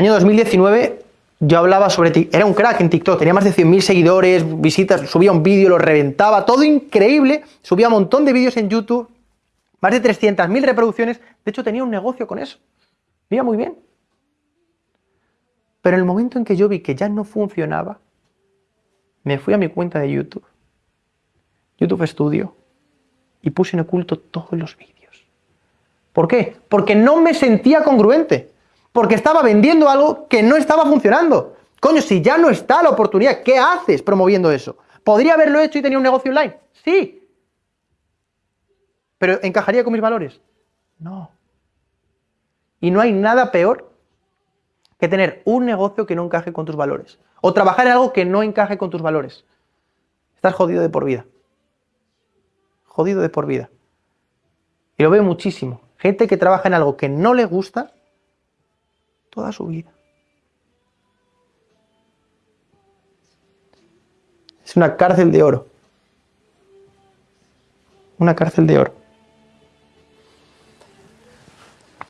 Año 2019, yo hablaba sobre... Tik- Era un crack en TikTok, tenía más de 100.000 seguidores, visitas, subía un vídeo, lo reventaba, todo increíble. Subía un montón de vídeos en YouTube, más de 300.000 reproducciones. De hecho, tenía un negocio con eso. Iba muy bien. Pero en el momento en que yo vi que ya no funcionaba, me fui a mi cuenta de YouTube, YouTube Studio, y puse en oculto todos los vídeos. ¿Por qué? Porque no me sentía congruente. Porque estaba vendiendo algo que no estaba funcionando. Coño, si ya no está la oportunidad, ¿qué haces promoviendo eso? ¿Podría haberlo hecho y tenía un negocio online? Sí. ¿Pero encajaría con mis valores? No. Y no hay nada peor que tener un negocio que no encaje con tus valores. O trabajar en algo que no encaje con tus valores. Estás jodido de por vida. Jodido de por vida. Y lo veo muchísimo. Gente que trabaja en algo que no le gusta toda su vida. Es una cárcel de oro. Una cárcel de oro.